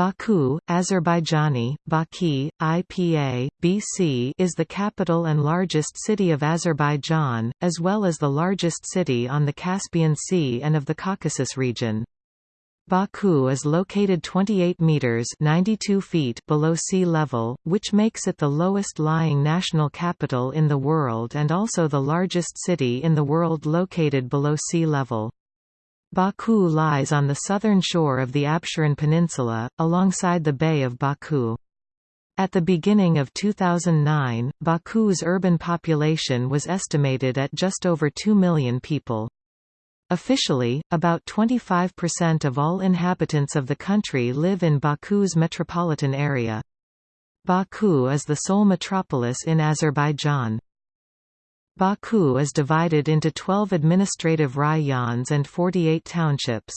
Baku, Azerbaijani, Baki, IPA, BC is the capital and largest city of Azerbaijan, as well as the largest city on the Caspian Sea and of the Caucasus region. Baku is located 28 meters 92 feet below sea level, which makes it the lowest lying national capital in the world and also the largest city in the world located below sea level. Baku lies on the southern shore of the Absheron Peninsula, alongside the Bay of Baku. At the beginning of 2009, Baku's urban population was estimated at just over 2 million people. Officially, about 25% of all inhabitants of the country live in Baku's metropolitan area. Baku is the sole metropolis in Azerbaijan. Baku is divided into 12 administrative rayons and 48 townships.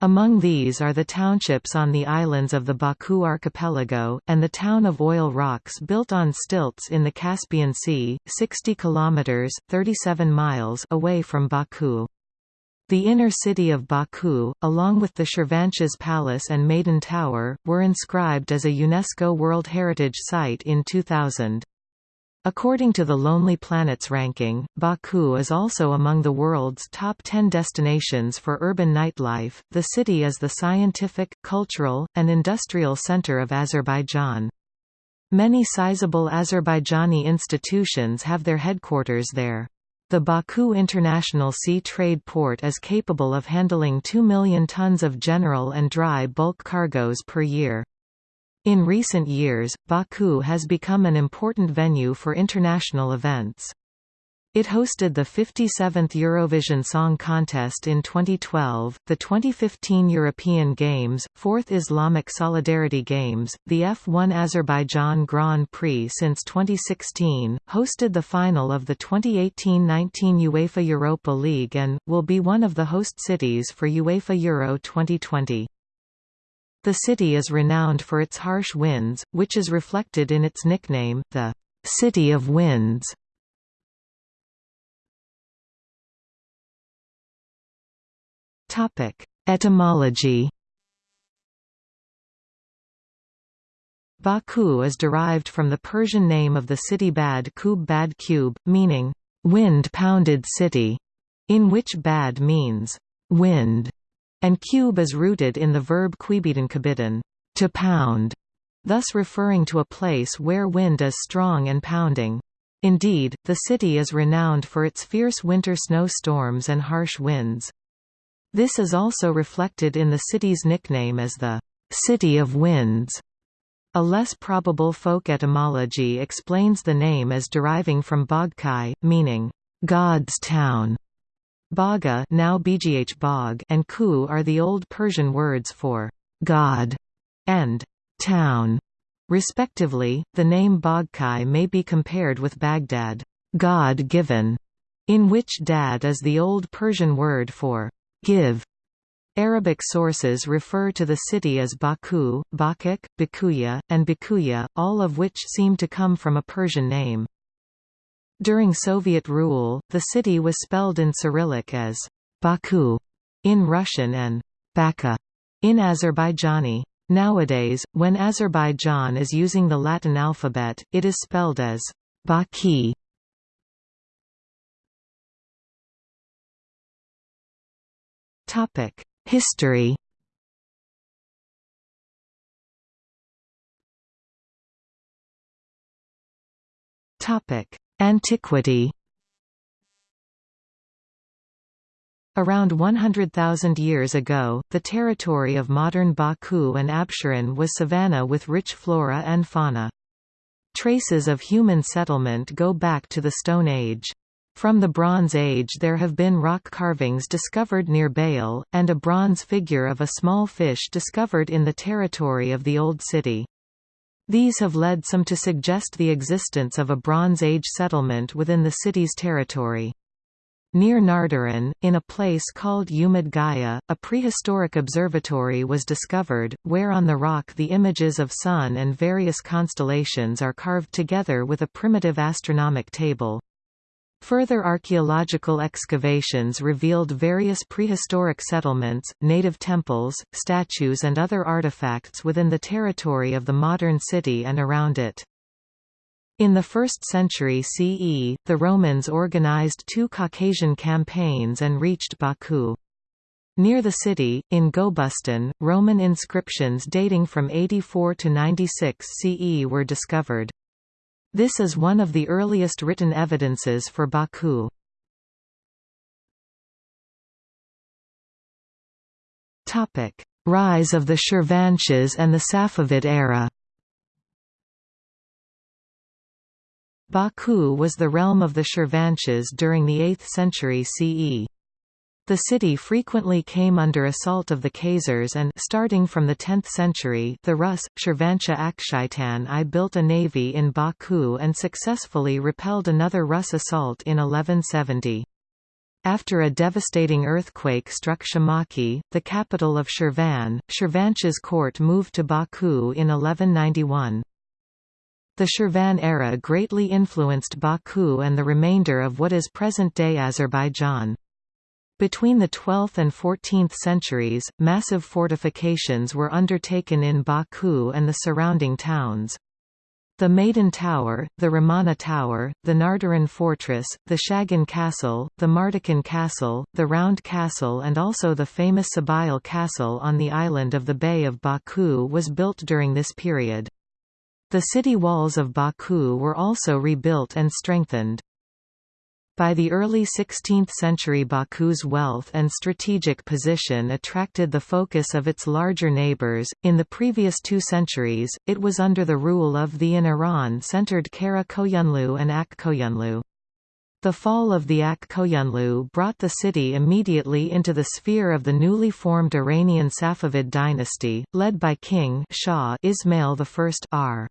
Among these are the townships on the islands of the Baku archipelago, and the town of Oil Rocks built on stilts in the Caspian Sea, 60 kilometers (37 miles) away from Baku. The inner city of Baku, along with the Shirvanshah's Palace and Maiden Tower, were inscribed as a UNESCO World Heritage Site in 2000. According to the Lonely Planets ranking, Baku is also among the world's top 10 destinations for urban nightlife. The city is the scientific, cultural, and industrial center of Azerbaijan. Many sizable Azerbaijani institutions have their headquarters there. The Baku International Sea Trade Port is capable of handling 2 million tons of general and dry bulk cargoes per year. In recent years, Baku has become an important venue for international events. It hosted the 57th Eurovision Song Contest in 2012, the 2015 European Games, 4th Islamic Solidarity Games, the F1 Azerbaijan Grand Prix since 2016, hosted the final of the 2018-19 UEFA Europa League and, will be one of the host cities for UEFA Euro 2020. The city is renowned for its harsh winds, which is reflected in its nickname, the City of Winds. Topic: Etymology Baku is derived from the Persian name of the city Bad Kub Bad Cube, meaning, wind-pounded city, in which Bad means, wind, and cube is rooted in the verb quibidan to pound, thus referring to a place where wind is strong and pounding. Indeed, the city is renowned for its fierce winter snowstorms and harsh winds. This is also reflected in the city's nickname as the City of Winds. A less probable folk etymology explains the name as deriving from Bogkai, meaning, God's town. Baga now Bgh Bog and Ku are the Old Persian words for God and town. Respectively, the name Bogkai may be compared with Baghdad, God-given, in which dad is the Old Persian word for give. Arabic sources refer to the city as Baku, Bakuk, Bakuya, and Bakuya, all of which seem to come from a Persian name. During Soviet rule, the city was spelled in Cyrillic as Baku in Russian and Baka in Azerbaijani. Nowadays, when Azerbaijan is using the Latin alphabet, it is spelled as Baki. Topic: History. Topic: Antiquity Around 100,000 years ago, the territory of modern Baku and Absheron was savanna with rich flora and fauna. Traces of human settlement go back to the Stone Age. From the Bronze Age there have been rock carvings discovered near Bale, and a bronze figure of a small fish discovered in the territory of the Old City. These have led some to suggest the existence of a Bronze Age settlement within the city's territory. Near Nardaran, in a place called Gaya, a prehistoric observatory was discovered, where on the rock the images of Sun and various constellations are carved together with a primitive astronomic table. Further archaeological excavations revealed various prehistoric settlements, native temples, statues and other artifacts within the territory of the modern city and around it. In the 1st century CE, the Romans organized two Caucasian campaigns and reached Baku. Near the city, in Gobustan, Roman inscriptions dating from 84 to 96 CE were discovered. This is one of the earliest written evidences for Baku. Rise of the Shirvanshahs and the Safavid era Baku was the realm of the Shirvanshahs during the 8th century CE. The city frequently came under assault of the Khazars and starting from the 10th century the Rus, Shirvanshah Akhsitan I built a navy in Baku and successfully repelled another Rus assault in 1170. After a devastating earthquake struck Shamakhi, the capital of Shirvan, Shirvanshah's court moved to Baku in 1191. The Shirvan era greatly influenced Baku and the remainder of what is present-day Azerbaijan. Between the 12th and 14th centuries, massive fortifications were undertaken in Baku and the surrounding towns. The Maiden Tower, the Ramana Tower, the Nardaran Fortress, the Shagan Castle, the Mardakan Castle, the Round Castle and also the famous Sabail Castle on the island of the Bay of Baku was built during this period. The city walls of Baku were also rebuilt and strengthened. By the early 16th century Baku's wealth and strategic position attracted the focus of its larger neighbors. In the previous two centuries, it was under the rule of the in Iran centered Kara Koyunlu and Ak Koyunlu. The fall of the Ak Koyunlu brought the city immediately into the sphere of the newly formed Iranian Safavid dynasty, led by King Shah Ismail I r.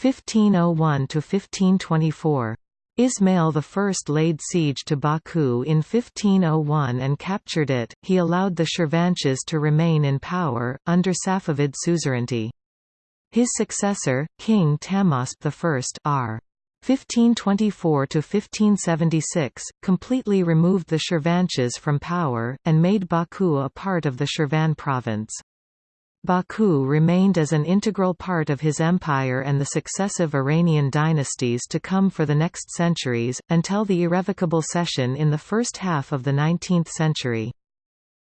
1501 to 1524. Ismail I laid siege to Baku in 1501 and captured it. He allowed the Shirvanshahs to remain in power, under Safavid suzerainty. His successor, King Tahmasp I r. 1524–1576, completely removed the Shirvanshahs from power, and made Baku a part of the Shirvan province. Baku remained as an integral part of his empire and the successive Iranian dynasties to come for the next centuries, until the irrevocable cession in the first half of the 19th century.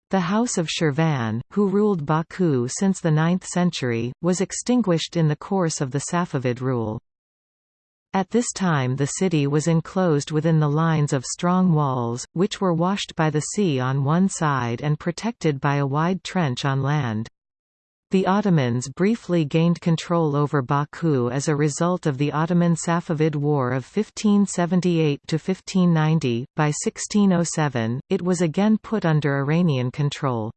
The House of Shirvan, who ruled Baku since the 9th century, was extinguished in the course of the Safavid rule. At this time the city was enclosed within the lines of strong walls, which were washed by the sea on one side and protected by a wide trench on land. The Ottomans briefly gained control over Baku as a result of the Ottoman-Safavid War of 1578–1590. By 1607, it was again put under Iranian control.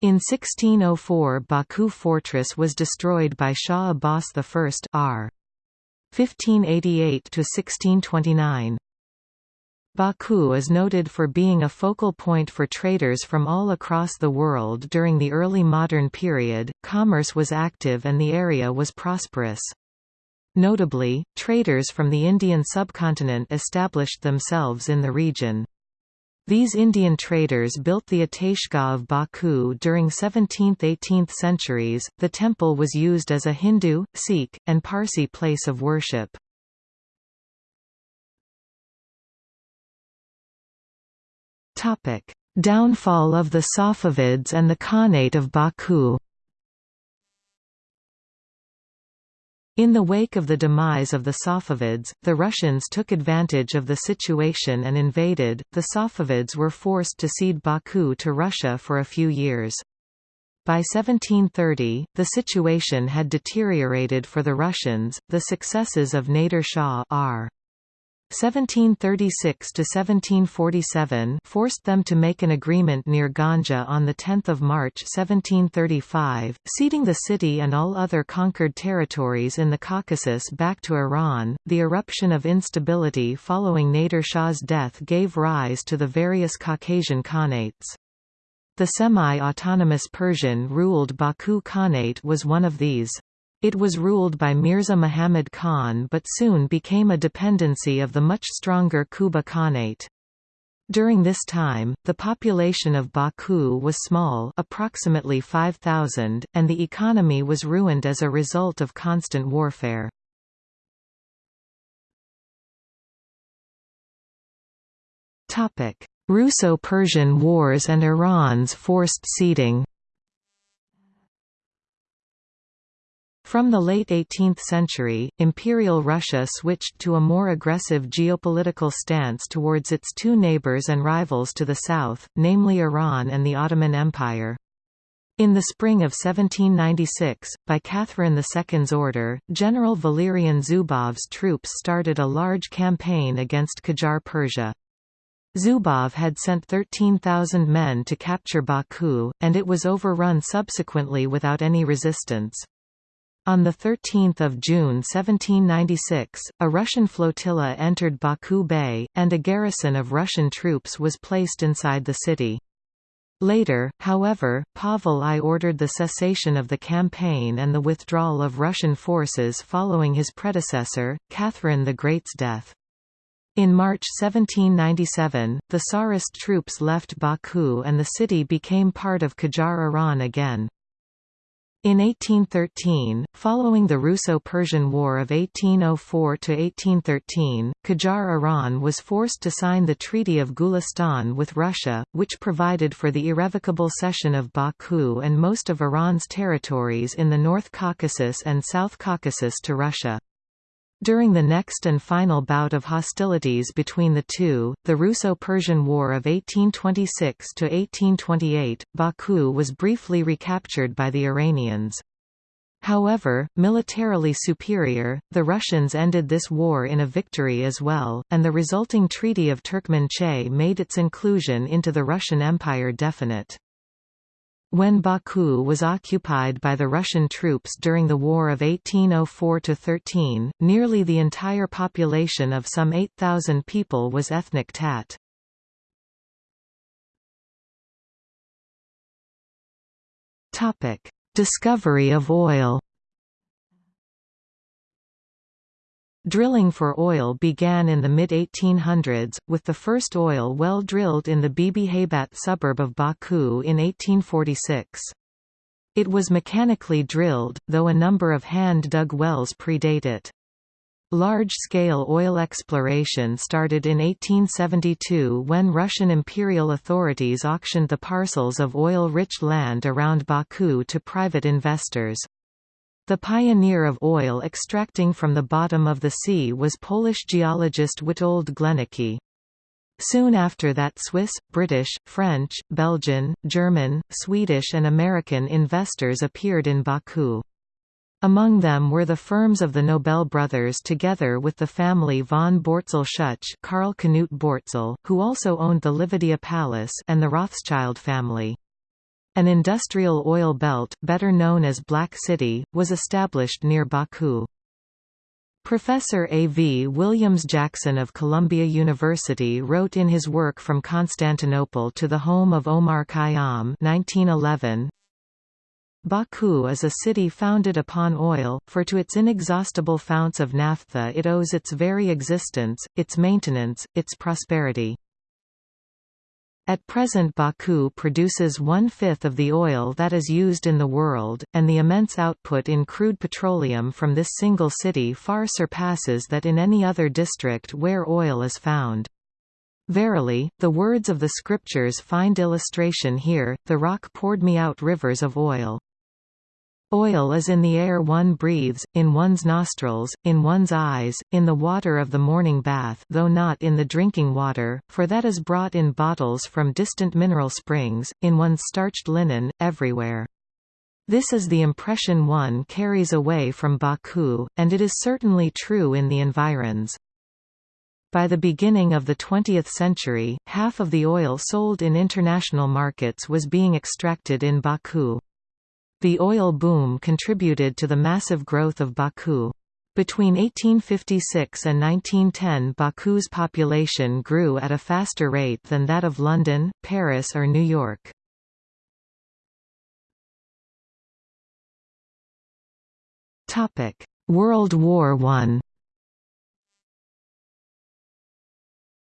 In 1604 Baku fortress was destroyed by Shah Abbas I r. 1588–1629. Baku is noted for being a focal point for traders from all across the world during the early modern period. Commerce was active and the area was prosperous. Notably, traders from the Indian subcontinent established themselves in the region. These Indian traders built the Ateshgah of Baku during 17th–18th centuries. The temple was used as a Hindu, Sikh, and Parsi place of worship. Downfall of the Safavids and the Khanate of Baku In the wake of the demise of the Safavids, the Russians took advantage of the situation and invaded. The Safavids were forced to cede Baku to Russia for a few years. By 1730, the situation had deteriorated for the Russians. The successes of Nader Shah R. 1736–1747 forced them to make an agreement near Ganja on 10 March 1735, ceding the city and all other conquered territories in the Caucasus back to Iran. The eruption of instability following Nader Shah's death gave rise to the various Caucasian Khanates. The semi-autonomous Persian-ruled Baku Khanate was one of these. It was ruled by Mirza Muhammad Khan but soon became a dependency of the much stronger Kuba Khanate. During this time, the population of Baku was small approximately 5,000, and the economy was ruined as a result of constant warfare. Russo-Persian Wars and Iran's forced ceding From the late 18th century, Imperial Russia switched to a more aggressive geopolitical stance towards its two neighbors and rivals to the south, namely Iran and the Ottoman Empire. In the spring of 1796, by Catherine II's order, General Valerian Zubov's troops started a large campaign against Qajar Persia. Zubov had sent 13,000 men to capture Baku, and it was overrun subsequently without any resistance. On 13 June 1796, a Russian flotilla entered Baku Bay, and a garrison of Russian troops was placed inside the city. Later, however, Pavel I ordered the cessation of the campaign and the withdrawal of Russian forces following his predecessor, Catherine the Great's death. In March 1797, the Tsarist troops left Baku and the city became part of Qajar Iran again. In 1813, following the Russo-Persian War of 1804–1813, Qajar Iran was forced to sign the Treaty of Gulistan with Russia, which provided for the irrevocable cession of Baku and most of Iran's territories in the North Caucasus and South Caucasus to Russia. During the next and final bout of hostilities between the two, the Russo-Persian War of 1826–1828, Baku was briefly recaptured by the Iranians. However, militarily superior, the Russians ended this war in a victory as well, and the resulting Treaty of Turkmenchay made its inclusion into the Russian Empire definite. When Baku was occupied by the Russian troops during the War of 1804–13, nearly the entire population of some 8,000 people was ethnic Tat. Discovery of oil Drilling for oil began in the mid-1800s, with the first oil well drilled in the Bibi Haybat suburb of Baku in 1846. It was mechanically drilled, though a number of hand-dug wells predate it. Large-scale oil exploration started in 1872 when Russian imperial authorities auctioned the parcels of oil-rich land around Baku to private investors. The pioneer of oil extracting from the bottom of the sea was Polish geologist Witold Zglenicki. Soon after that Swiss, British, French, Belgian, German, Swedish and American investors appeared in Baku. Among them were the firms of the Nobel brothers together with the family von Bortzel-Schuch Karl Knut Bortzel, who also owned the Livadia Palace and the Rothschild family. An industrial oil belt, better known as Black City, was established near Baku. Professor A. V. Williams Jackson of Columbia University wrote in his work From Constantinople to the Home of Omar Khayyam 1911, Baku is a city founded upon oil, for to its inexhaustible founts of naphtha it owes its very existence, its maintenance, its prosperity. At present Baku produces one-fifth of the oil that is used in the world, and the immense output in crude petroleum from this single city far surpasses that in any other district where oil is found. Verily, the words of the scriptures find illustration here, the rock poured me out rivers of oil. Oil is in the air one breathes, in one's nostrils, in one's eyes, in the water of the morning bath though not in the drinking water, for that is brought in bottles from distant mineral springs, in one's starched linen, everywhere. This is the impression one carries away from Baku, and it is certainly true in the environs. By the beginning of the 20th century, half of the oil sold in international markets was being extracted in Baku. The oil boom contributed to the massive growth of Baku. Between 1856 and 1910 Baku's population grew at a faster rate than that of London, Paris or New York. World War I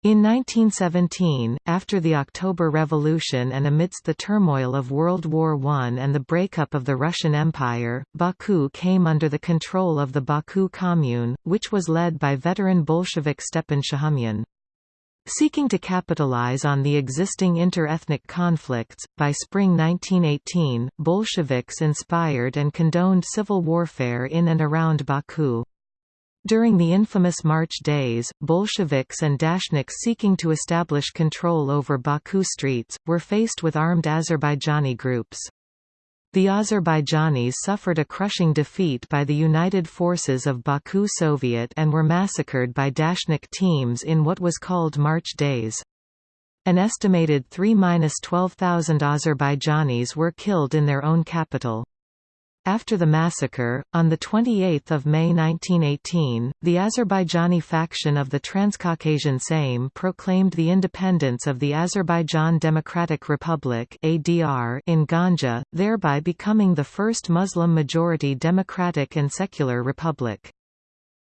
In 1917, after the October Revolution and amidst the turmoil of World War I and the breakup of the Russian Empire, Baku came under the control of the Baku Commune, which was led by veteran Bolshevik Stepan Shahumyan. Seeking to capitalize on the existing inter-ethnic conflicts, by spring 1918, Bolsheviks inspired and condoned civil warfare in and around Baku. During the infamous March days, Bolsheviks and Dashniks seeking to establish control over Baku streets, were faced with armed Azerbaijani groups. The Azerbaijanis suffered a crushing defeat by the United Forces of Baku Soviet and were massacred by Dashnik teams in what was called March Days. An estimated 3–12,000 Azerbaijanis were killed in their own capital. After the massacre, on 28 May 1918, the Azerbaijani faction of the Transcaucasian Sejm proclaimed the independence of the Azerbaijan Democratic Republic in Ganja, thereby becoming the first Muslim-majority democratic and secular republic.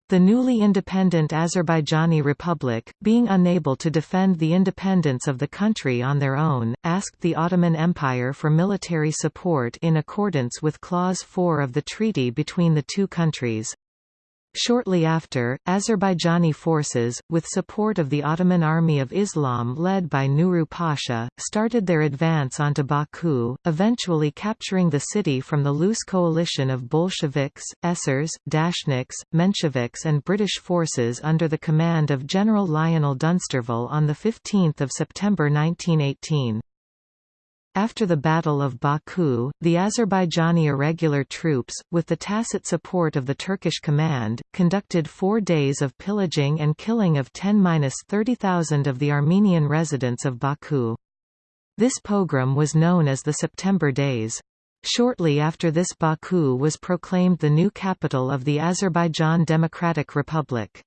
The newly independent Azerbaijani Republic, being unable to defend the independence of the country on their own, asked the Ottoman Empire for military support in accordance with Clause 4 of the treaty between the two countries. Shortly after, Azerbaijani forces, with support of the Ottoman Army of Islam led by Nuru Pasha, started their advance onto Baku, eventually capturing the city from the loose coalition of Bolsheviks, Esers, Dashniks, Mensheviks and British forces under the command of General Lionel Dunsterville on 15 September 1918. After the Battle of Baku, the Azerbaijani irregular troops, with the tacit support of the Turkish command, conducted four days of pillaging and killing of 10–30,000 of the Armenian residents of Baku. This pogrom was known as the September Days. Shortly after this Baku was proclaimed the new capital of the Azerbaijan Democratic Republic.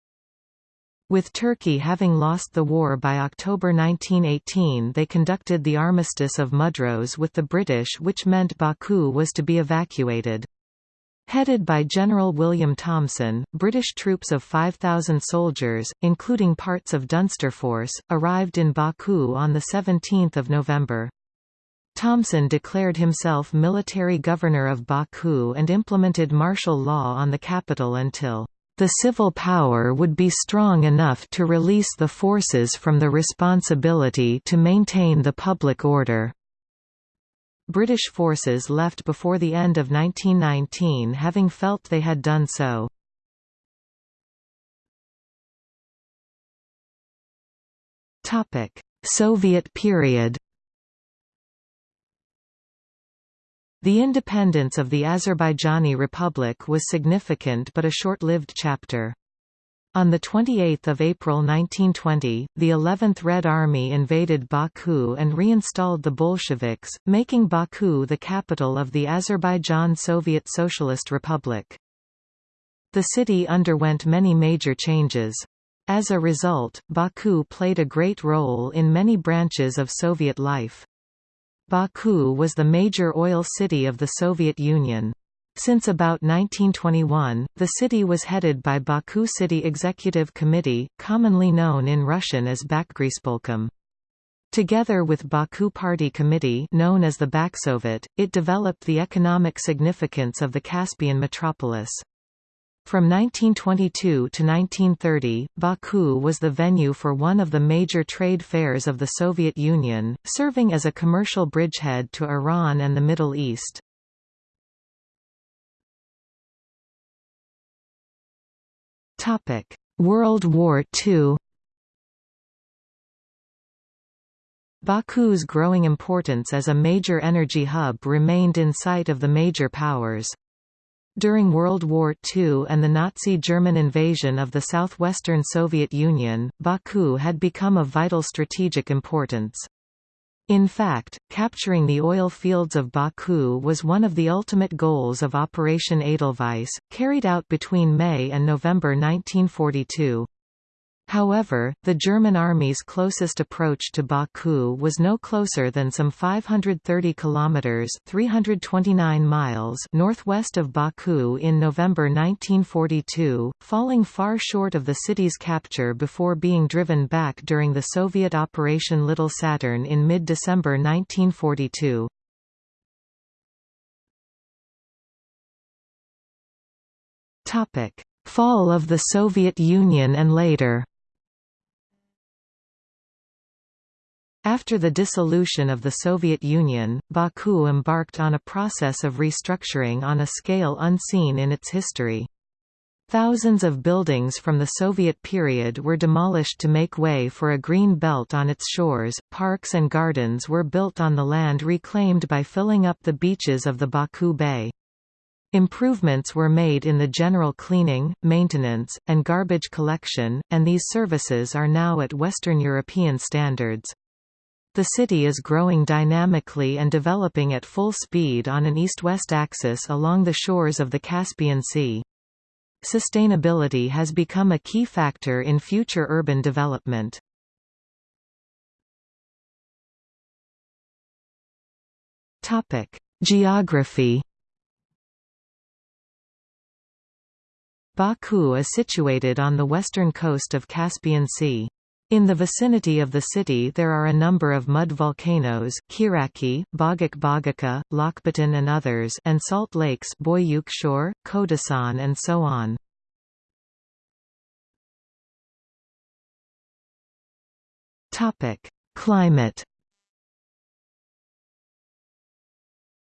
With Turkey having lost the war by October 1918 they conducted the Armistice of Mudros with the British which meant Baku was to be evacuated. Headed by General William Thomson, British troops of 5,000 soldiers, including parts of Dunsterforce, arrived in Baku on 17 November. Thomson declared himself military governor of Baku and implemented martial law on the capital until the civil power would be strong enough to release the forces from the responsibility to maintain the public order. British forces left before the end of 1919 having felt they had done so. Soviet period The independence of the Azerbaijani Republic was significant but a short-lived chapter. On 28 April 1920, the 11th Red Army invaded Baku and reinstalled the Bolsheviks, making Baku the capital of the Azerbaijan Soviet Socialist Republic. The city underwent many major changes. As a result, Baku played a great role in many branches of Soviet life. Baku was the major oil city of the Soviet Union. Since about 1921, the city was headed by Baku City Executive Committee, commonly known in Russian as Bakgorispolkom. Together with Baku Party Committee known as the Baksovet, it developed the economic significance of the Caspian metropolis. From 1922 to 1930, Baku was the venue for one of the major trade fairs of the Soviet Union, serving as a commercial bridgehead to Iran and the Middle East. World War II Baku's growing importance as a major energy hub remained in sight of the major powers. During World War II and the Nazi German invasion of the southwestern Soviet Union, Baku had become of vital strategic importance. In fact, capturing the oil fields of Baku was one of the ultimate goals of Operation Edelweiss, carried out between May and November 1942. However, the German army's closest approach to Baku was no closer than some 530 kilometers (329 miles) northwest of Baku in November 1942, falling far short of the city's capture before being driven back during the Soviet Operation Little Saturn in mid-December 1942. Topic: Fall of the Soviet Union and later. After the dissolution of the Soviet Union, Baku embarked on a process of restructuring on a scale unseen in its history. Thousands of buildings from the Soviet period were demolished to make way for a green belt on its shores, parks and gardens were built on the land reclaimed by filling up the beaches of the Baku Bay. Improvements were made in the general cleaning, maintenance, and garbage collection, and these services are now at Western European standards. The city is growing dynamically and developing at full speed on an east-west axis along the shores of the Caspian Sea. Sustainability has become a key factor in future urban development. Geography Baku is situated on the western coast of Caspian Sea. In the vicinity of the city there are a number of mud volcanoes Kiraki, Bogak Bogaka, Lokbatan and others and salt lakes Boyuk Shore, Khodasan and so on. Climate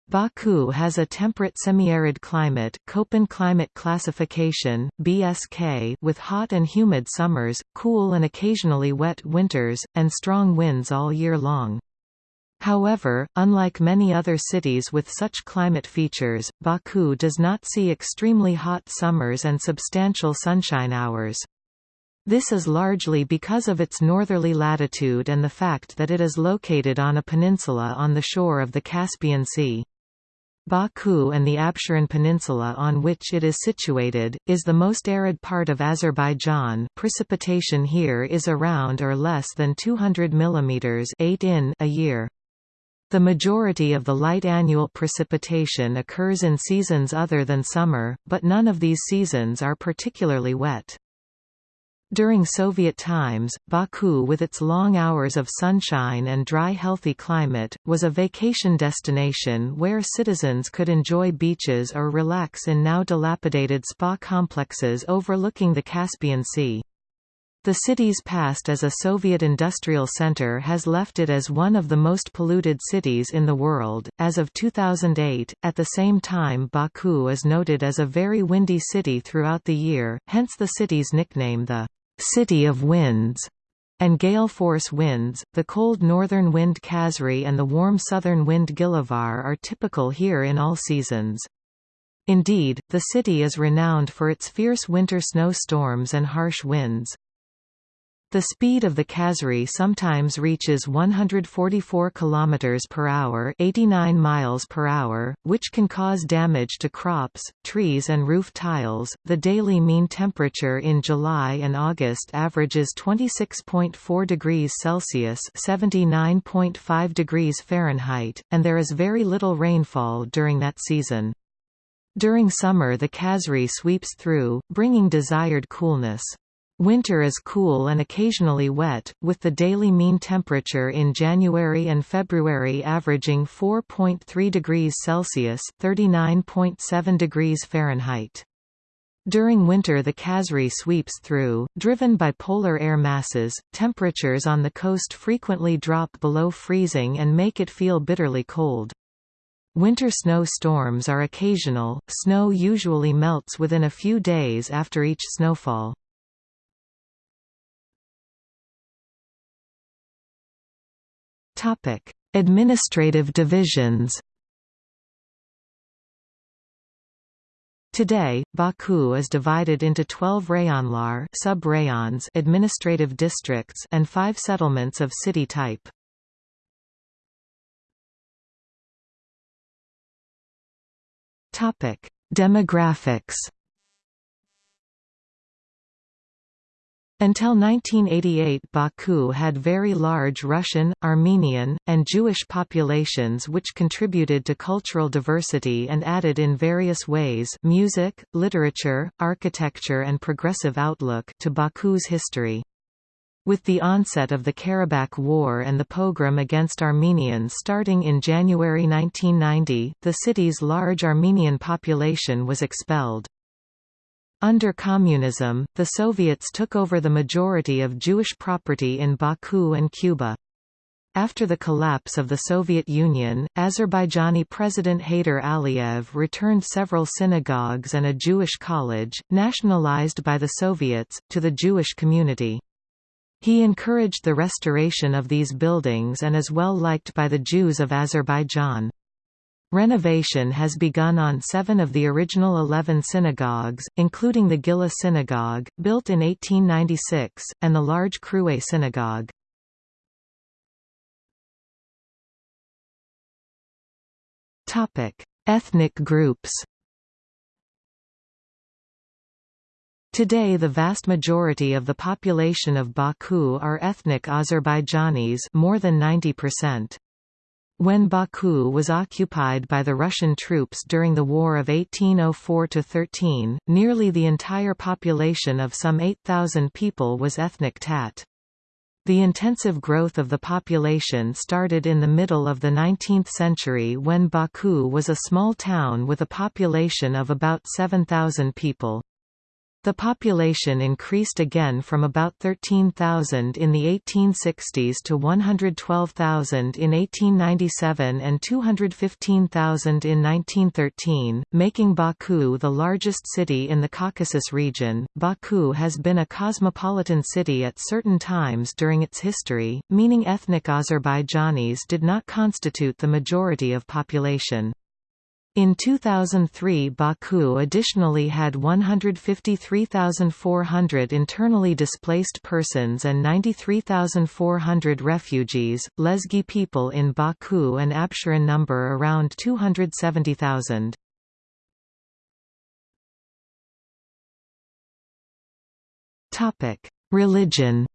Baku has a temperate semi-arid climate Köppen climate classification, BSK with hot and humid summers, cool and occasionally wet winters, and strong winds all year long. However, unlike many other cities with such climate features, Baku does not see extremely hot summers and substantial sunshine hours. This is largely because of its northerly latitude and the fact that it is located on a peninsula on the shore of the Caspian Sea. Baku and the Absheron Peninsula on which it is situated, is the most arid part of Azerbaijan precipitation here is around or less than 200 mm 8 in a year. The majority of the light annual precipitation occurs in seasons other than summer, but none of these seasons are particularly wet. During Soviet times, Baku with its long hours of sunshine and dry healthy climate, was a vacation destination where citizens could enjoy beaches or relax in now dilapidated spa complexes overlooking the Caspian Sea. The city's past as a Soviet industrial center has left it as one of the most polluted cities in the world. As of 2008, at the same time, Baku is noted as a very windy city throughout the year, hence the city's nickname the City of Winds, and gale force winds. The cold northern wind Khazri and the warm southern wind Gilavar are typical here in all seasons. Indeed, the city is renowned for its fierce winter snow storms and harsh winds. The speed of the Khazri sometimes reaches 144 km per hour, 89 miles per hour, which can cause damage to crops, trees and roof tiles. The daily mean temperature in July and August averages 26.4 degrees Celsius, 79.5 degrees Fahrenheit, and there is very little rainfall during that season. During summer the Khazri sweeps through, bringing desired coolness. Winter is cool and occasionally wet, with the daily mean temperature in January and February averaging 4.3 degrees Celsius (39.7 degrees Fahrenheit). During winter the Khazri sweeps through, driven by polar air masses, temperatures on the coast frequently drop below freezing and make it feel bitterly cold. Winter snow storms are occasional, snow usually melts within a few days after each snowfall. Topic: Administrative divisions. Today, Baku is divided into 12 rayonlar sub-rayons administrative districts and 5 settlements of city type. Topic: Demographics. Until 1988 Baku had very large Russian, Armenian, and Jewish populations which contributed to cultural diversity and added in various ways music, literature, architecture and progressive outlook to Baku's history. With the onset of the Karabakh War and the pogrom against Armenians starting in January 1990, the city's large Armenian population was expelled. Under communism, the Soviets took over the majority of Jewish property in Baku and Quba. After the collapse of the Soviet Union, Azerbaijani President Heydar Aliyev returned several synagogues and a Jewish college, nationalized by the Soviets, to the Jewish community. He encouraged the restoration of these buildings and is well liked by the Jews of Azerbaijan. Renovation has begun on seven of the original eleven synagogues, including the Gila Synagogue, built in 1896, and the large Kruay Synagogue. Ethnic groups Today the vast majority of the population of Baku are ethnic Azerbaijanis more than 90%. When Baku was occupied by the Russian troops during the War of 1804–13, nearly the entire population of some 8,000 people was ethnic Tat. The intensive growth of the population started in the middle of the 19th century when Baku was a small town with a population of about 7,000 people. The population increased again from about 13,000 in the 1860s to 112,000 in 1897 and 215,000 in 1913, making Baku the largest city in the Caucasus region. Baku has been a cosmopolitan city at certain times during its history, meaning ethnic Azerbaijanis did not constitute the majority of population. In 2003 Baku additionally had 153,400 internally displaced persons and 93,400 refugees. Lezgi people in Baku and Absheron number around 270,000. Topic: Religion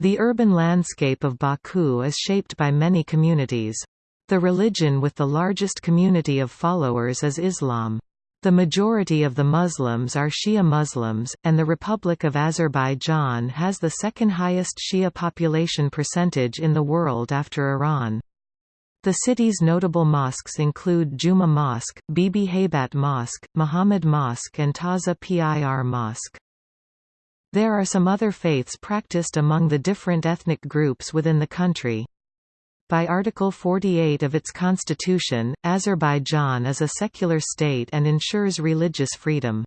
The urban landscape of Baku is shaped by many communities. The religion with the largest community of followers is Islam. The majority of the Muslims are Shia Muslims, and the Republic of Azerbaijan has the second highest Shia population percentage in the world after Iran. The city's notable mosques include Juma Mosque, Bibi Haybat Mosque, Muhammad Mosque and Taza Pir Mosque. There are some other faiths practiced among the different ethnic groups within the country. By Article 48 of its constitution, Azerbaijan is a secular state and ensures religious freedom.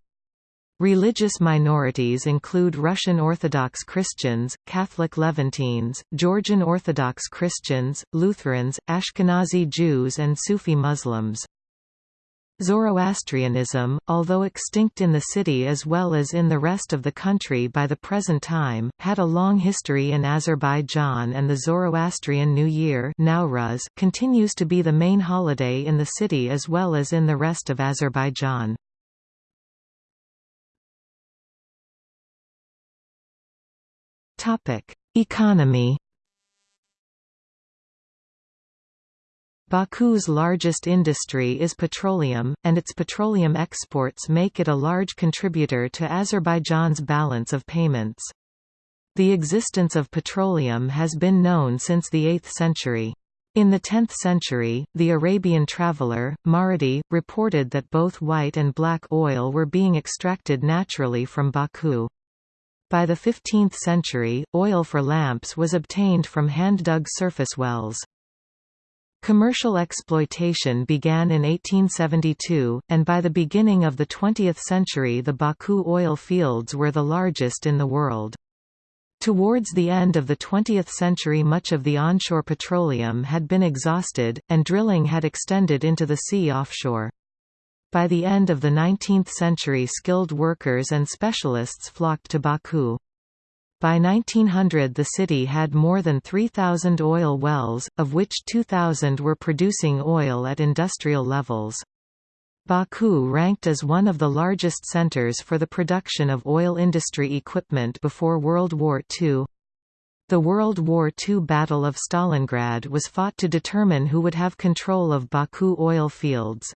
Religious minorities include Russian Orthodox Christians, Catholic Levantines, Georgian Orthodox Christians, Lutherans, Ashkenazi Jews and Sufi Muslims. Zoroastrianism, although extinct in the city as well as in the rest of the country by the present time, had a long history in Azerbaijan and the Zoroastrian New Year Nowruz continues to be the main holiday in the city as well as in the rest of Azerbaijan. Economy Baku's largest industry is petroleum, and its petroleum exports make it a large contributor to Azerbaijan's balance of payments. The existence of petroleum has been known since the 8th century. In the 10th century, the Arabian traveller, Maradi, reported that both white and black oil were being extracted naturally from Baku. By the 15th century, oil for lamps was obtained from hand-dug surface wells. Commercial exploitation began in 1872, and by the beginning of the 20th century the Baku oil fields were the largest in the world. Towards the end of the 20th century much of the onshore petroleum had been exhausted, and drilling had extended into the sea offshore. By the end of the 19th century skilled workers and specialists flocked to Baku. By 1900 the city had more than 3,000 oil wells, of which 2,000 were producing oil at industrial levels. Baku ranked as one of the largest centers for the production of oil industry equipment before World War II. The World War II Battle of Stalingrad was fought to determine who would have control of Baku oil fields.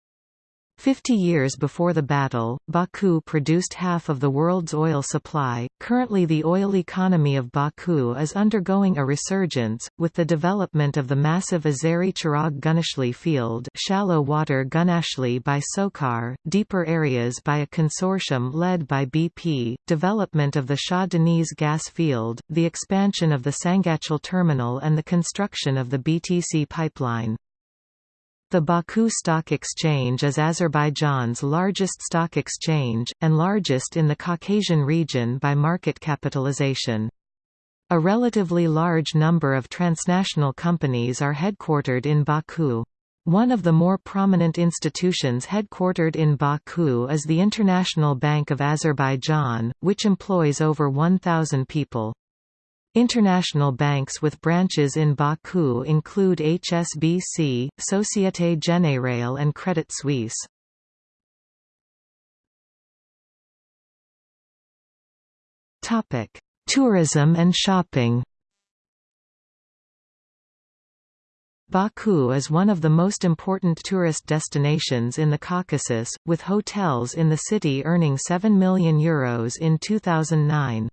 Fifty years before the battle, Baku produced half of the world's oil supply. Currently, the oil economy of Baku is undergoing a resurgence, with the development of the massive Azeri Chirag Gunashli field, shallow water Gunashli by SOCAR, deeper areas by a consortium led by BP, development of the Shah Deniz gas field, the expansion of the Sangachal terminal, and the construction of the BTC pipeline. The Baku Stock Exchange is Azerbaijan's largest stock exchange, and largest in the Caucasian region by market capitalization. A relatively large number of transnational companies are headquartered in Baku. One of the more prominent institutions headquartered in Baku is the International Bank of Azerbaijan, which employs over 1,000 people. International banks with branches in Baku include HSBC, Société Générale and Credit Suisse. Topic: Tourism and shopping Baku is one of the most important tourist destinations in the Caucasus, with hotels in the city earning €7 million Euros in 2009.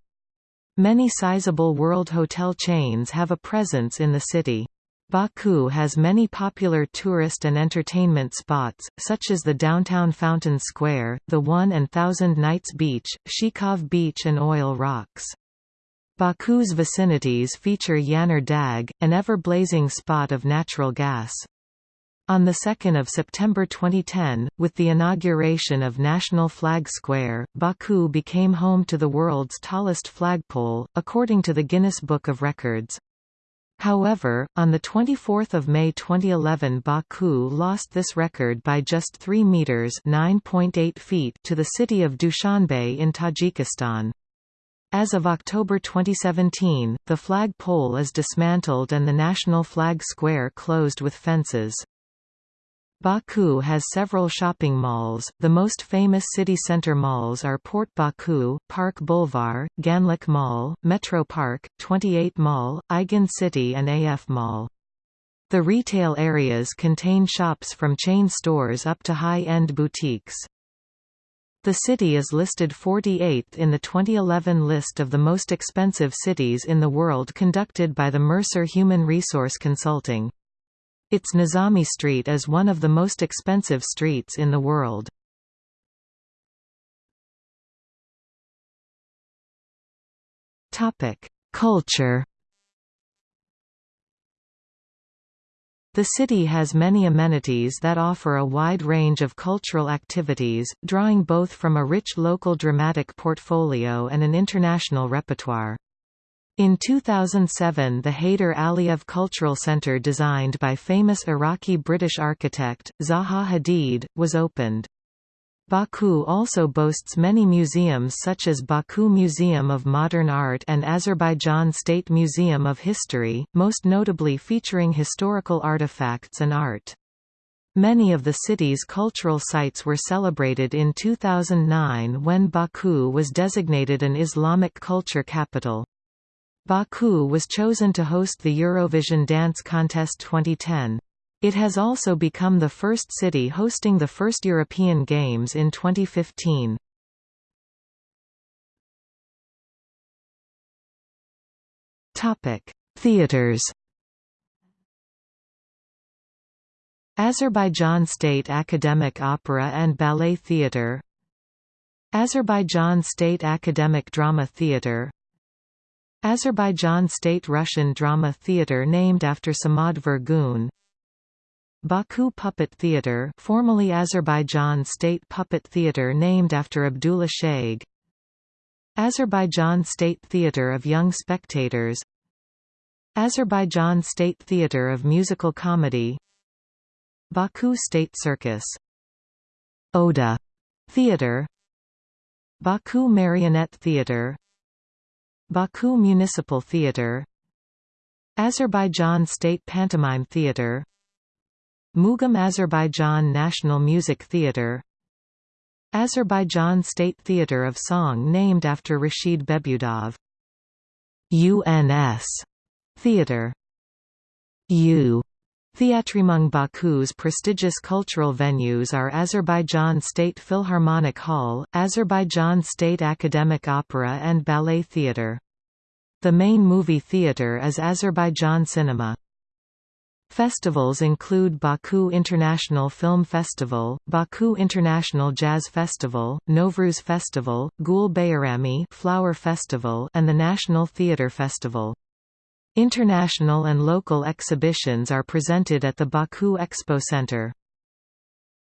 Many sizable world hotel chains have a presence in the city. Baku has many popular tourist and entertainment spots, such as the downtown Fountain Square, the One and Thousand Nights Beach, Shikov Beach and Oil Rocks. Baku's vicinities feature Yanar Dag, an ever-blazing spot of natural gas. On 2 September 2010, with the inauguration of National Flag Square, Baku became home to the world's tallest flagpole, according to the Guinness Book of Records. However, on 24 May 2011 Baku lost this record by just 3 metres feet to the city of Dushanbe in Tajikistan. As of October 2017, the flag pole is dismantled and the National Flag Square closed with fences. Baku has several shopping malls. The most famous city center malls are Port Baku, Park Boulevard, Ganjlik Mall, Metro Park, 28 Mall, Aygin City and AF Mall. The retail areas contain shops from chain stores up to high-end boutiques. The city is listed 48th in the 2011 list of the most expensive cities in the world conducted by the Mercer Human Resource Consulting. Its Nizami Street is one of the most expensive streets in the world. Culture The city has many amenities that offer a wide range of cultural activities, drawing both from a rich local dramatic portfolio and an international repertoire. In 2007 the Heydar Aliyev Cultural Center designed by famous Iraqi-British architect, Zaha Hadid, was opened. Baku also boasts many museums such as Baku Museum of Modern Art and Azerbaijan State Museum of History, most notably featuring historical artifacts and art. Many of the city's cultural sites were celebrated in 2009 when Baku was designated an Islamic culture capital. Baku was chosen to host the Eurovision Dance Contest 2010. It has also become the first city hosting the first European Games in 2015. Theaters Azerbaijan State Academic Opera and Ballet Theatre Azerbaijan State Academic Drama Theatre Azerbaijan State Russian Drama Theatre named after Samad Vurgun Baku Puppet Theatre formerly Azerbaijan State Puppet Theatre named after Abdullah Shaikh Azerbaijan State Theatre of Young Spectators. Azerbaijan State Theatre of Musical Comedy. Baku State Circus. Oda Theatre Baku Marionette Theatre Baku Municipal Theatre Azerbaijan State Pantomime Theatre Mugam Azerbaijan National Music Theatre Azerbaijan State Theatre of Song named after Rashid Behbudov. UNS Theatre U Theatrymung Baku's prestigious cultural venues are Azerbaijan State Philharmonic Hall, Azerbaijan State Academic Opera and Ballet Theatre. The main movie theatre is Azerbaijan Cinema. Festivals include Baku International Film Festival, Baku International Jazz Festival, Novruz Festival, Gul Bayrami Flower Festival and the National Theatre Festival. International and local exhibitions are presented at the Baku Expo Center.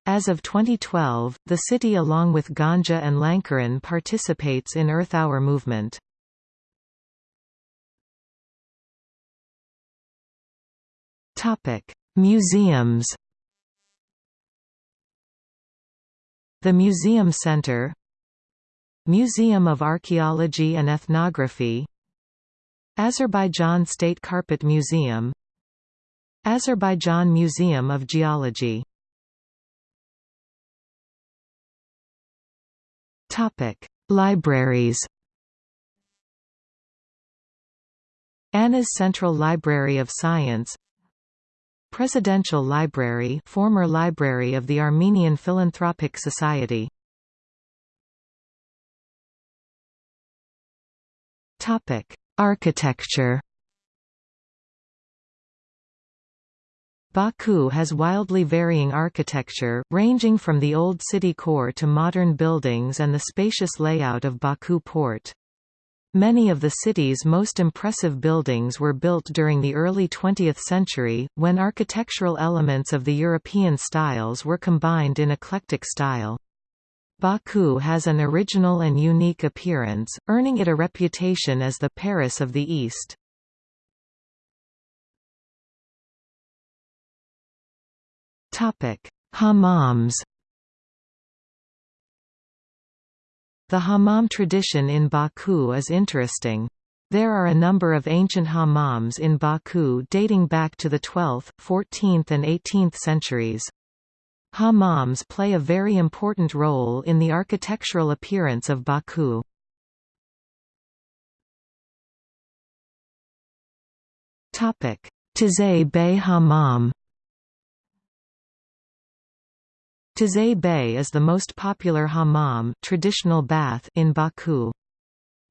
As of 2012, the city along with Ganja and Lankaran participates in Earth Hour movement. Museums. The Museum Center Museum of Archaeology and Ethnography Azerbaijan State Carpet Museum Azerbaijan Museum of Geology. Libraries. Anas Central Library of Science Presidential Library former library of the Armenian Philanthropic Society. Topic: Architecture Baku has wildly varying architecture, ranging from the old city core to modern buildings and the spacious layout of Baku port. Many of the city's most impressive buildings were built during the early 20th century, when architectural elements of the European styles were combined in eclectic style. Baku has an original and unique appearance, earning it a reputation as the Paris of the East. Hammams The hammam tradition in Baku is interesting. There are a number of ancient hammams in Baku dating back to the 12th, 14th and 18th centuries. Hammams play a very important role in the architectural appearance of Baku. Teze Bey Hammam Teze Bey is the most popular hammam traditional bath in Baku.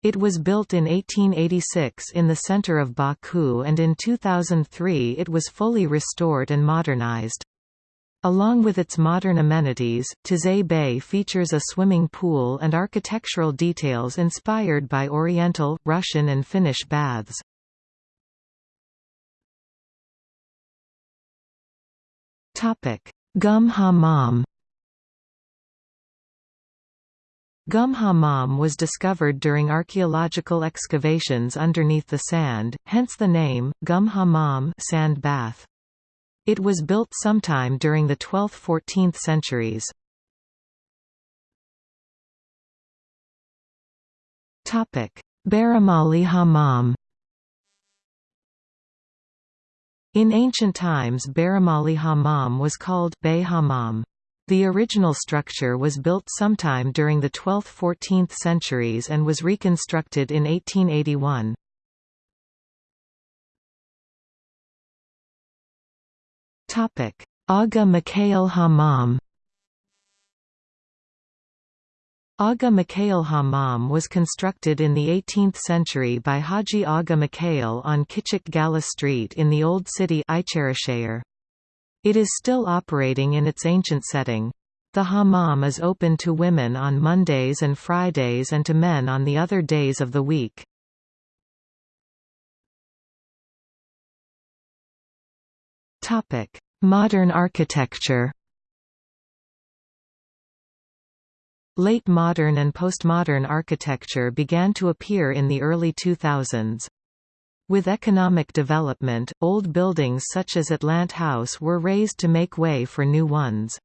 It was built in 1886 in the center of Baku and in 2003 it was fully restored and modernized. Along with its modern amenities, Tizay Bay features a swimming pool and architectural details inspired by Oriental, Russian and Finnish baths. Gum Hammam Gum Hammam was discovered during archaeological excavations underneath the sand, hence the name, Gum Hammam sand bath. It was built sometime during the 12th–14th centuries. Baramali Hammam In ancient times Baramali Hammam was called Bey Hammam. The original structure was built sometime during the 12th–14th centuries and was reconstructed in 1881. Aga Mikhail Hammam Aga Mikhail Hammam was constructed in the 18th century by Haji Aga Mikhail on Kichik Gala Street in the Old City it is still operating in its ancient setting. The hammam is open to women on Mondays and Fridays and to men on the other days of the week. Modern architecture Late modern and postmodern architecture began to appear in the early 2000s. With economic development, old buildings such as Atlant House were razed to make way for new ones.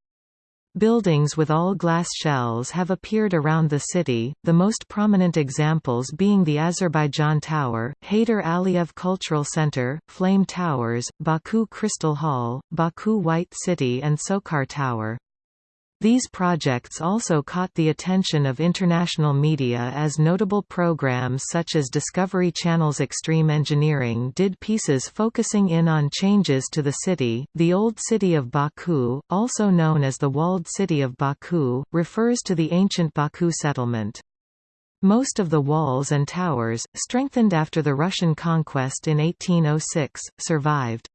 Buildings with all-glass shells have appeared around the city, the most prominent examples being the Azerbaijan Tower, Heydar Aliyev Cultural Center, Flame Towers, Baku Crystal Hall, Baku White City and SOCAR Tower. These projects also caught the attention of international media as notable programs such as Discovery Channel's Extreme Engineering did pieces focusing in on changes to the city. The Old City of Baku, also known as the Walled City of Baku, refers to the ancient Baku settlement. Most of the walls and towers, strengthened after the Russian conquest in 1806, survived.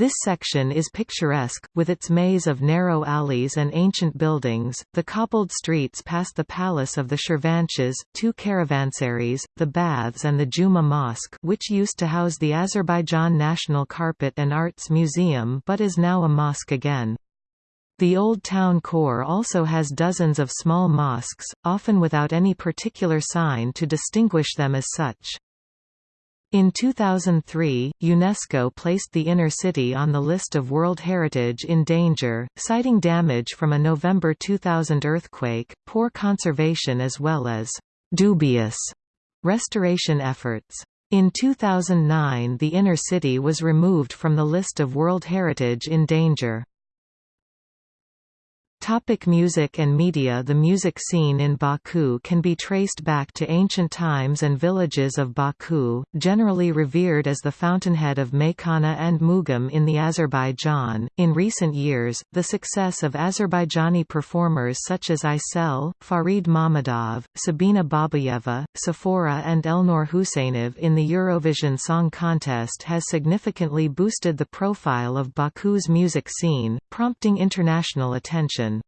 This section is picturesque, with its maze of narrow alleys and ancient buildings, the cobbled streets past the palace of the Shirvanshahs, two caravansaries, the baths and the Juma Mosque which used to house the Azerbaijan National Carpet and Arts Museum but is now a mosque again. The Old Town core also has dozens of small mosques, often without any particular sign to distinguish them as such. In 2003, UNESCO placed the inner city on the list of World Heritage in danger, citing damage from a November 2000 earthquake, poor conservation as well as «dubious» restoration efforts. In 2009 the inner city was removed from the list of World Heritage in danger. Topic music and media The music scene in Baku can be traced back to ancient times and villages of Baku, generally revered as the fountainhead of Meykhana and Mugam in the Azerbaijan. In recent years, the success of Azerbaijani performers such as Aysel, Farid Mamadov, Sabina Babayeva, Safura and Elnur Huseynov in the Eurovision Song Contest has significantly boosted the profile of Baku's music scene, prompting international attention.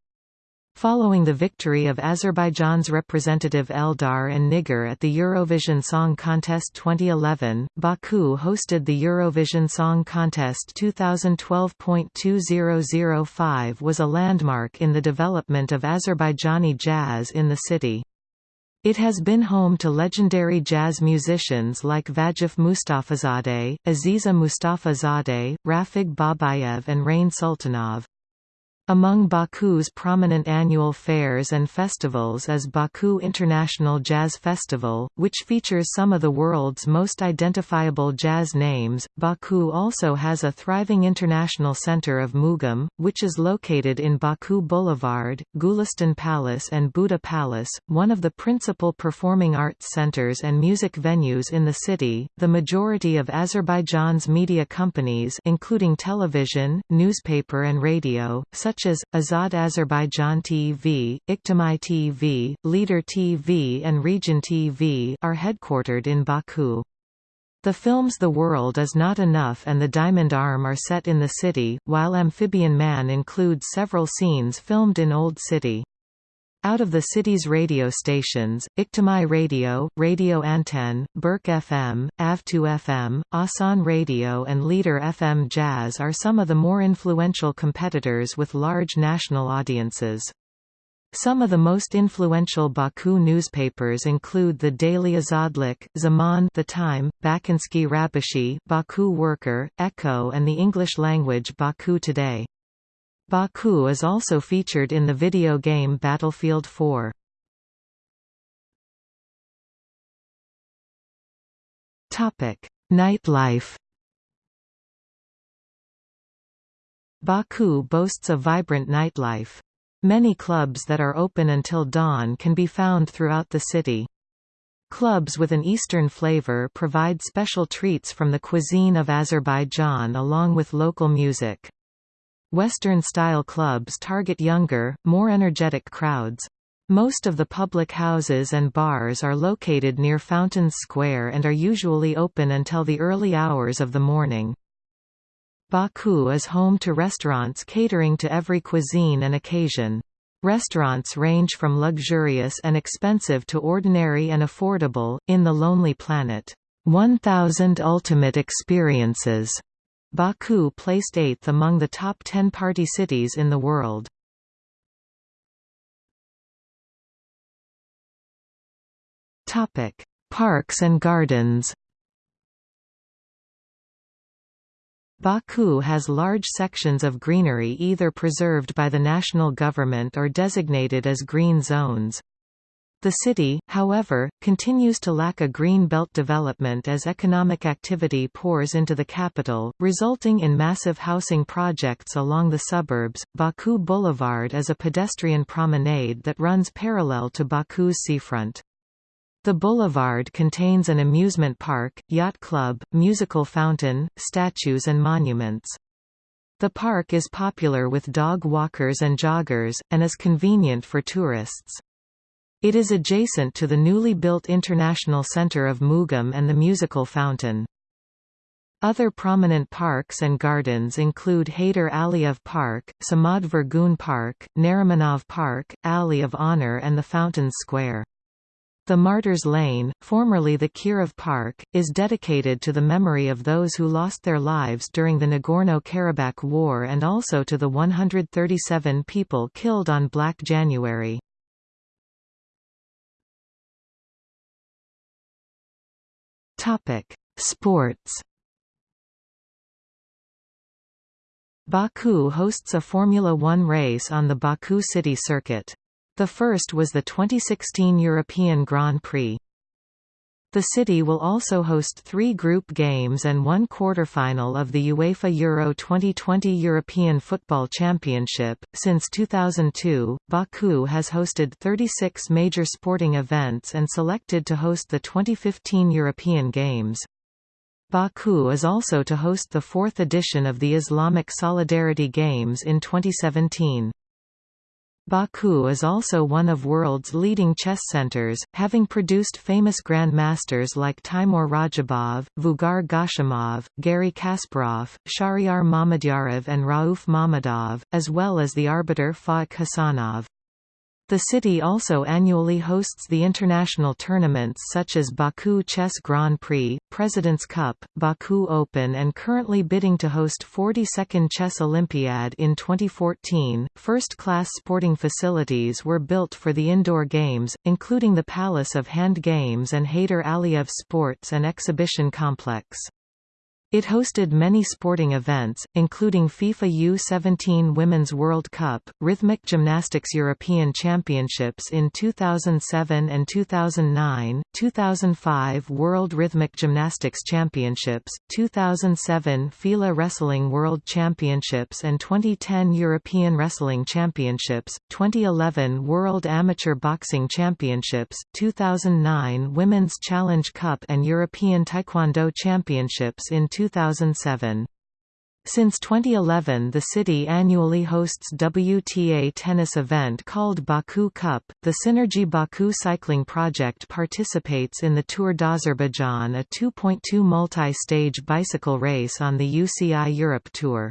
Following the victory of Azerbaijan's representative Eldar and Nigar at the Eurovision Song Contest 2011, Baku hosted the Eurovision Song Contest 2012.2005 was a landmark in the development of Azerbaijani jazz in the city. It has been home to legendary jazz musicians like Vagif Mustafazadeh, Aziza Mustafazadeh, Rafig Babayev and Rain Sultanov. Among Baku's prominent annual fairs and festivals is Baku International Jazz Festival, which features some of the world's most identifiable jazz names. Baku also has a thriving international center of Mugam, which is located in Baku Boulevard, Gulistan Palace, and Buta Palace, one of the principal performing arts centers and music venues in the city. The majority of Azerbaijan's media companies, including television, newspaper, and radio, such such as, Azad Azerbaijan TV, Iktimai TV, Leader TV and Region TV are headquartered in Baku. The films The World Is Not Enough and The Diamond Arm are set in the city, while Amphibian Man includes several scenes filmed in Old City. Out of the city's radio stations, Iktimai Radio, Radio Anten, Berk FM, Av2 FM, Asan Radio and Leader FM Jazz are some of the more influential competitors with large national audiences. Some of the most influential Baku newspapers include the Daily Azadlik, Zaman The Time, Bakinsky Rabashi, Baku Worker, Echo and the English-language Baku Today. Baku is also featured in the video game Battlefield 4. Topic: Nightlife. Baku boasts a vibrant nightlife. Many clubs that are open until dawn can be found throughout the city. Clubs with an Eastern flavor provide special treats from the cuisine of Azerbaijan along with local music. Western-style clubs target younger, more energetic crowds. Most of the public houses and bars are located near Fountains Square and are usually open until the early hours of the morning. Baku is home to restaurants catering to every cuisine and occasion. Restaurants range from luxurious and expensive to ordinary and affordable. In The Lonely Planet, 1000 Ultimate Experiences Baku placed eighth among the top 10 party cities in the world. Parks and gardens Baku has large sections of greenery either preserved by the national government or designated as green zones. The city, however, continues to lack a green belt development as economic activity pours into the capital, resulting in massive housing projects along the suburbs. Baku Boulevard is a pedestrian promenade that runs parallel to Baku's seafront. The boulevard contains an amusement park, yacht club, musical fountain, statues and monuments. The park is popular with dog walkers and joggers, and is convenient for tourists. It is adjacent to the newly built International Center of Mugham and the Musical Fountain. Other prominent parks and gardens include Heydar Aliyev Park, Samad Vurgun Park, Narimanov Park, Alley of Honor and the Fountains Square. The Martyrs Lane, formerly the Kirov Park, is dedicated to the memory of those who lost their lives during the Nagorno-Karabakh War and also to the 137 people killed on Black January. Topic: Sports. Baku hosts a Formula One race on the Baku City Circuit. The first was the 2016 European Grand Prix. The city will also host three group games and one quarterfinal of the UEFA Euro 2020 European Football Championship. Since 2002, Baku has hosted 36 major sporting events and selected to host the 2015 European Games. Baku is also to host the fourth edition of the Islamic Solidarity Games in 2017. Baku is also one of world's leading chess centers, having produced famous grandmasters like Timur Radjabov, Vugar Gashimov, Garry Kasparov, Shahryar Mamedyarov and Rauf Mamadov, as well as the arbiter Faik Hasanov. The city also annually hosts the international tournaments such as Baku Chess Grand Prix, President's Cup, Baku Open and currently bidding to host 42nd Chess Olympiad in 2014. First-class sporting facilities were built for the indoor games, including the Palace of Hand Games and Heydar Aliyev Sports and Exhibition Complex. It hosted many sporting events, including FIFA U-17 Women's World Cup, Rhythmic Gymnastics European Championships in 2007 and 2009, 2005 World Rhythmic Gymnastics Championships, 2007 FILA Wrestling World Championships and 2010 European Wrestling Championships, 2011 World Amateur Boxing Championships, 2009 Women's Challenge Cup and European Taekwondo Championships in 2007. Since 2011 the city annually hosts WTA tennis event called Baku Cup. The Synergy Baku cycling project participates in the Tour d'Azerbaijan a 2.2 multi-stage bicycle race on the UCI Europe Tour.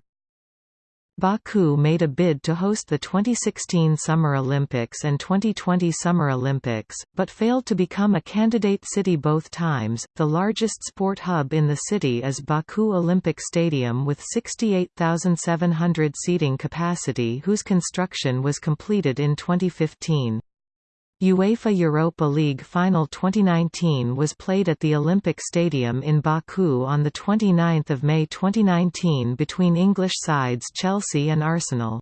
Baku made a bid to host the 2016 Summer Olympics and 2020 Summer Olympics, but failed to become a candidate city both times. The largest sport hub in the city is Baku Olympic Stadium with 68,700 seating capacity, whose construction was completed in 2015. UEFA Europa League Final 2019 was played at the Olympic Stadium in Baku on 29 May 2019 between English sides Chelsea and Arsenal.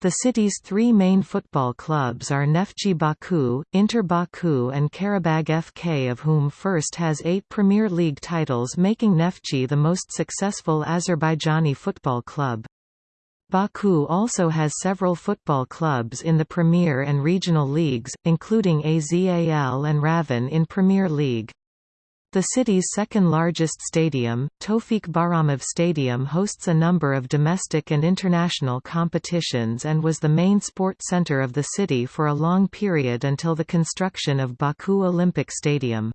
The city's three main football clubs are Neftchi Baku, Inter Baku and Qarabag FK of whom first has eight Premier League titles making Neftchi the most successful Azerbaijani football club. Baku also has several football clubs in the Premier and regional leagues, including AZAL and Ravan in Premier League. The city's second-largest stadium, Tofik Bahramov Stadium hosts a number of domestic and international competitions and was the main sport center of the city for a long period until the construction of Baku Olympic Stadium.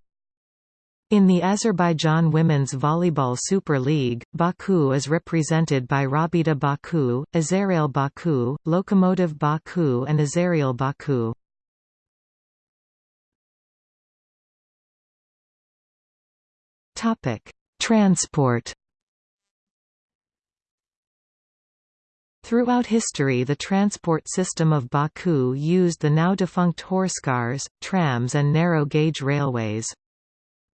In the Azerbaijan Women's Volleyball Super League, Baku is represented by Rabita Baku, Azerrail Baku, Lokomotiv Baku and Azerial Baku. Transport Throughout history the transport system of Baku used the now defunct horsecars, trams and narrow-gauge railways.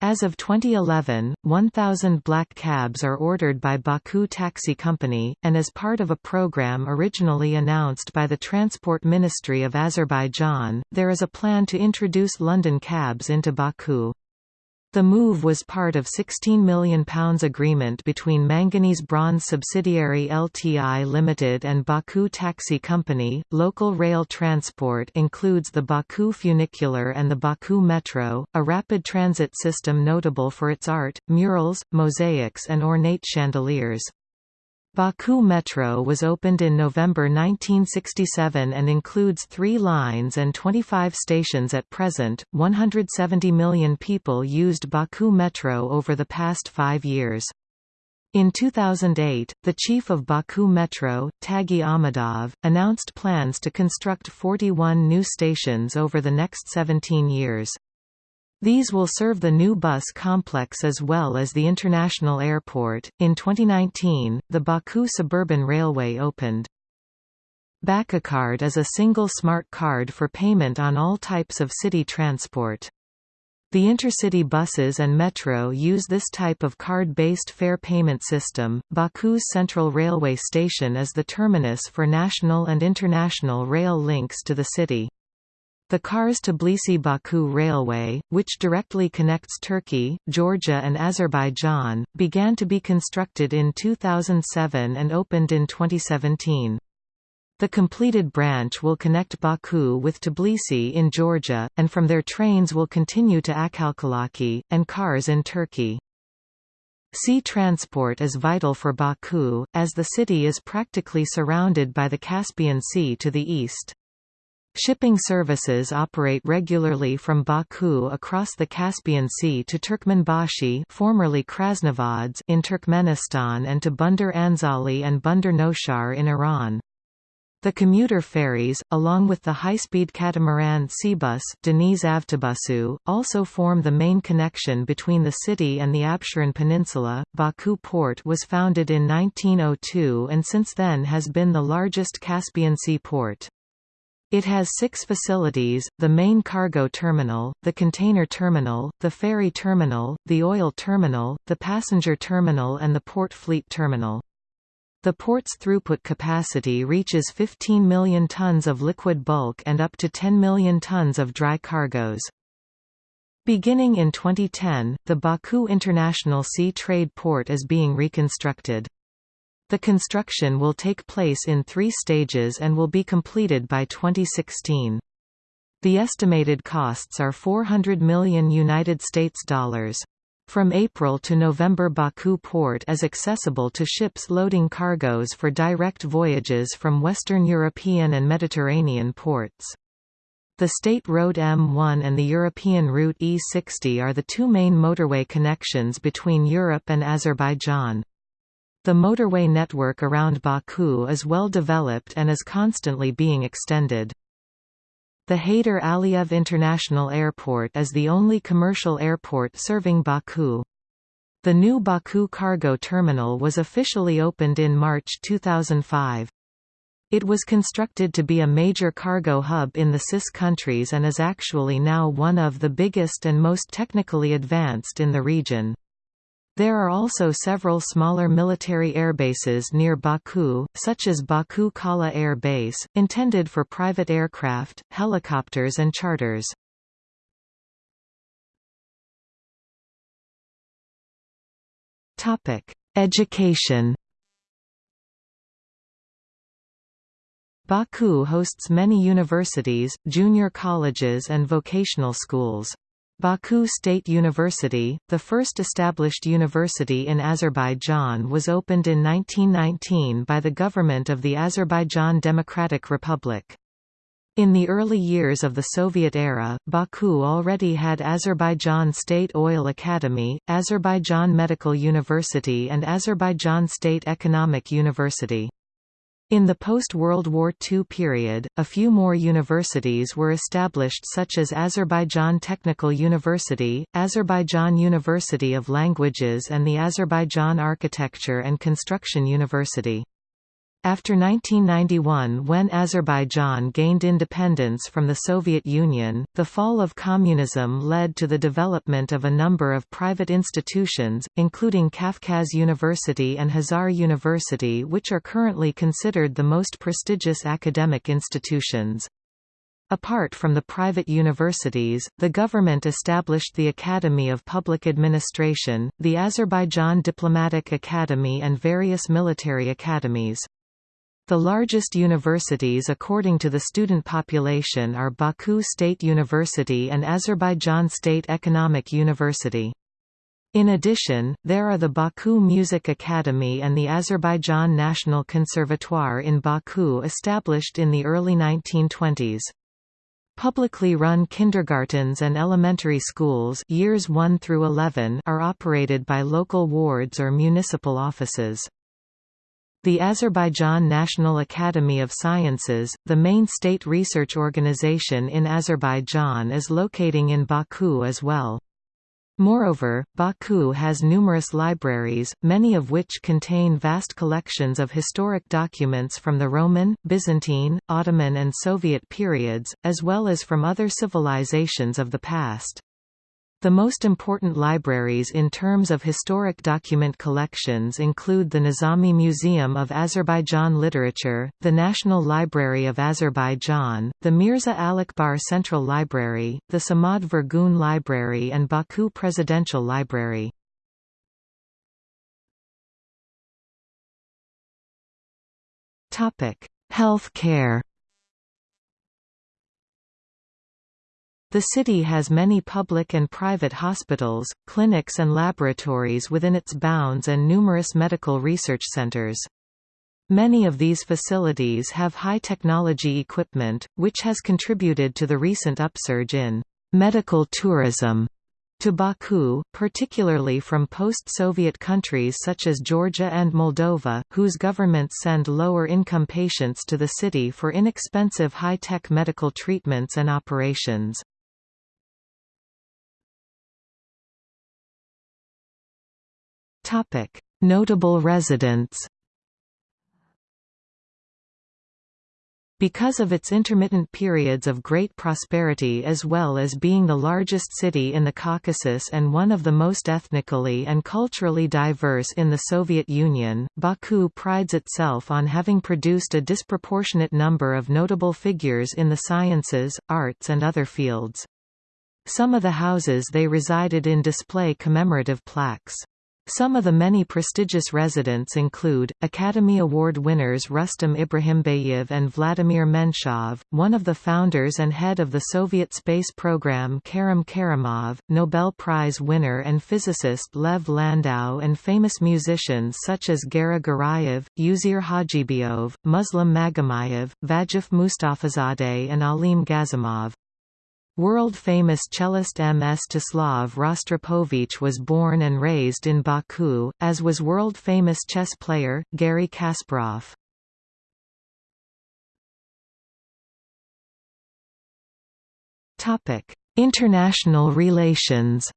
As of 2011, 1,000 black cabs are ordered by Baku Taxi Company, and as part of a program originally announced by the Transport Ministry of Azerbaijan, there is a plan to introduce London cabs into Baku. The move was part of £16 million agreement between Manganese Bronze subsidiary LTI Limited and Baku Taxi Company. Local rail transport includes the Baku funicular and the Baku Metro, a rapid transit system notable for its art, murals, mosaics and ornate chandeliers. Baku Metro was opened in November 1967 and includes three lines and 25 stations at present. 170 million people used Baku Metro over the past five years. In 2008, the chief of Baku Metro, Tagi Ahmadov, announced plans to construct 41 new stations over the next 17 years. These will serve the new bus complex as well as the international airport. In 2019, the Baku Suburban Railway opened. Bakacard is a single smart card for payment on all types of city transport. The intercity buses and metro use this type of card-based fare payment system. Baku's Central Railway Station is the terminus for national and international rail links to the city. The Kars-Tbilisi-Baku Railway, which directly connects Turkey, Georgia and Azerbaijan, began to be constructed in 2007 and opened in 2017. The completed branch will connect Baku with Tbilisi in Georgia, and from there trains will continue to Akhalkalaki, and Kars in Turkey. Sea transport is vital for Baku, as the city is practically surrounded by the Caspian Sea to the east. Shipping services operate regularly from Baku across the Caspian Sea to Turkmenbashi formerly Krasnovodsk in Turkmenistan and to Bandar Anzali and Bandar Noshar in Iran. The commuter ferries, along with the high-speed catamaran Seabus Deniz Avtobusu, also form the main connection between the city and the Absheron Peninsula. Baku port was founded in 1902 and since then has been the largest Caspian Sea port. It has six facilities, the main cargo terminal, the container terminal, the ferry terminal, the oil terminal, the passenger terminal and the port fleet terminal. The port's throughput capacity reaches 15 million tons of liquid bulk and up to 10 million tons of dry cargoes. Beginning in 2010, the Baku International Sea Trade Port is being reconstructed. The construction will take place in three stages and will be completed by 2016. The estimated costs are 400 million United States dollars. From April to November Baku port is accessible to ships loading cargoes for direct voyages from Western European and Mediterranean ports. The State Road M1 and the European route E60 are the two main motorway connections between Europe and Azerbaijan. The motorway network around Baku is well developed and is constantly being extended. The Heydar Aliyev International Airport is the only commercial airport serving Baku. The new Baku cargo terminal was officially opened in March 2005. It was constructed to be a major cargo hub in the CIS countries and is actually now one of the biggest and most technically advanced in the region. There are also several smaller military airbases near Baku, such as Baku Kala Air Base, intended for private aircraft, helicopters and charters. Education Baku hosts many universities, junior colleges and vocational schools. Baku State University, the first established university in Azerbaijan was opened in 1919 by the government of the Azerbaijan Democratic Republic. In the early years of the Soviet era, Baku already had Azerbaijan State Oil Academy, Azerbaijan Medical University and Azerbaijan State Economic University. In the post-World War II period, a few more universities were established such as Azerbaijan Technical University, Azerbaijan University of Languages and the Azerbaijan Architecture and Construction University. After 1991 when Azerbaijan gained independence from the Soviet Union, the fall of communism led to the development of a number of private institutions, including Kafkaz University and Hazar University which are currently considered the most prestigious academic institutions. Apart from the private universities, the government established the Academy of Public Administration, the Azerbaijan Diplomatic Academy and various military academies. The largest universities according to the student population are Baku State University and Azerbaijan State Economic University. In addition, there are the Baku Music Academy and the Azerbaijan National Conservatoire in Baku established in the early 1920s. Publicly run kindergartens and elementary schools years 1 through 11 are operated by local wards or municipal offices. The Azerbaijan National Academy of Sciences, the main state research organization in Azerbaijan is locating in Baku as well. Moreover, Baku has numerous libraries, many of which contain vast collections of historic documents from the Roman, Byzantine, Ottoman and Soviet periods, as well as from other civilizations of the past. The most important libraries in terms of historic document collections include the Nizami Museum of Azerbaijan Literature, the National Library of Azerbaijan, the Mirza Alikbar Central Library, the Samad Vurgun Library and Baku Presidential Library. Health care The city has many public and private hospitals, clinics and laboratories within its bounds and numerous medical research centers. Many of these facilities have high-technology equipment, which has contributed to the recent upsurge in medical tourism to Baku, particularly from post-Soviet countries such as Georgia and Moldova, whose governments send lower-income patients to the city for inexpensive high-tech medical treatments and operations. Topic: Notable residents. Because of its intermittent periods of great prosperity as well as being the largest city in the Caucasus and one of the most ethnically and culturally diverse in the Soviet Union, Baku prides itself on having produced a disproportionate number of notable figures in the sciences, arts and other fields. Some of the houses they resided in display commemorative plaques. Some of the many prestigious residents include, Academy Award winners Rustam Ibrahimbayev and Vladimir Menshov, one of the founders and head of the Soviet space program Karim Karimov, Nobel Prize winner and physicist Lev Landau and famous musicians such as Gara Garayev, Uzeyir Hajibeyov, Muslim Magomedov, Vagif Mustafazadeh and Alim Gazimov. World-famous cellist Mstislav Rostropovich was born and raised in Baku, as was world-famous chess player, Garry Kasparov. International relations.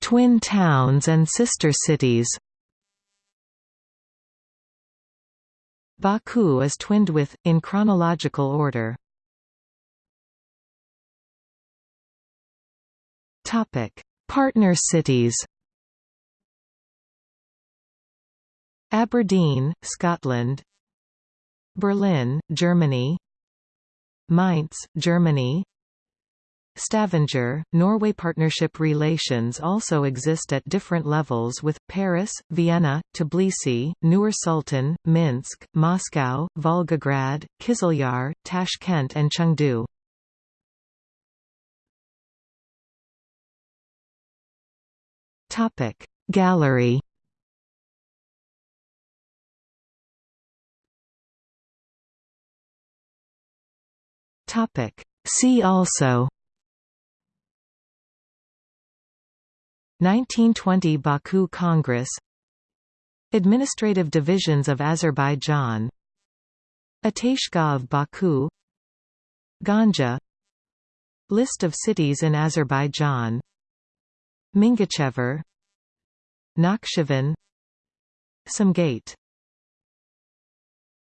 Twin towns and sister cities Baku is twinned with, in chronological order. Topic: Partner cities Aberdeen, Scotland Berlin, Germany Mainz, Germany Stavanger, Norway partnership relations also exist at different levels with, Paris, Vienna, Tbilisi, Nur-Sultan, Minsk, Moscow, Volgograd, Kizlyar, Tashkent and Chengdu. Topic Gallery Topic See also 1920 Baku Congress. Administrative divisions of Azerbaijan. Ateshgah of Baku. Ganja. List of cities in Azerbaijan. Mingachever. Nakhchivan. Sumgait